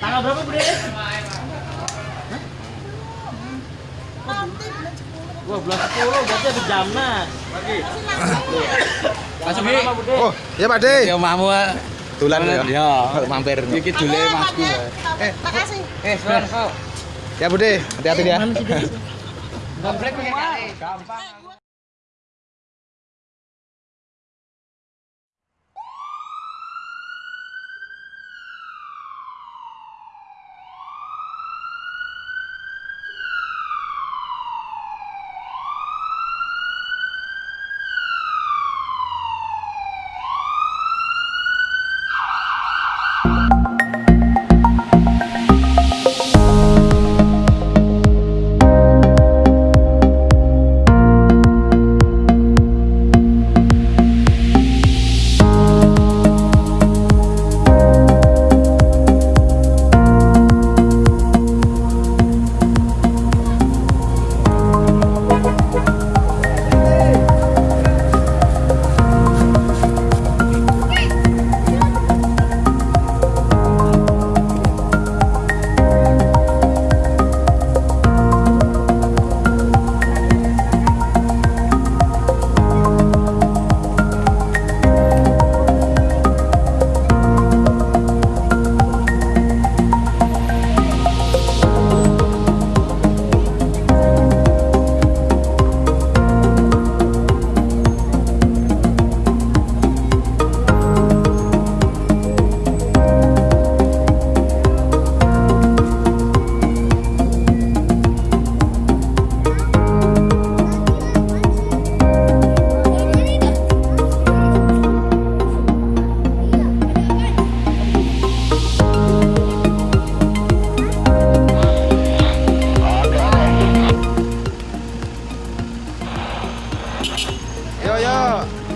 Tanggal berapa, Bude? Nanti bulan 10. Wah, bulan 10 berarti ada jamnya. Nama, iki. Bude? Oh, ya Pak De. Ya mahmu Tulan ya. Ya. Mampir. Iki dule Masku. Ya. Makasih. Eh, kok. Ya Bude, hati-hati ya. Bude? Komplek gampang.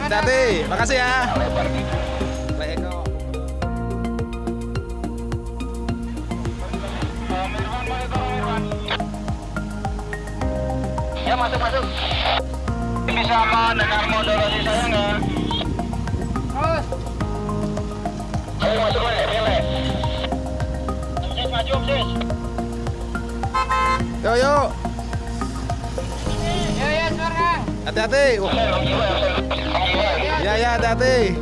Hati-hati. Makasih ya. Ya masuk masuk. Bisa mendengar moderasi saya nggak? Ayo masuk. Sis maju sis. Yo yo. Hati-hati. Wah, Ya ya hati-hati.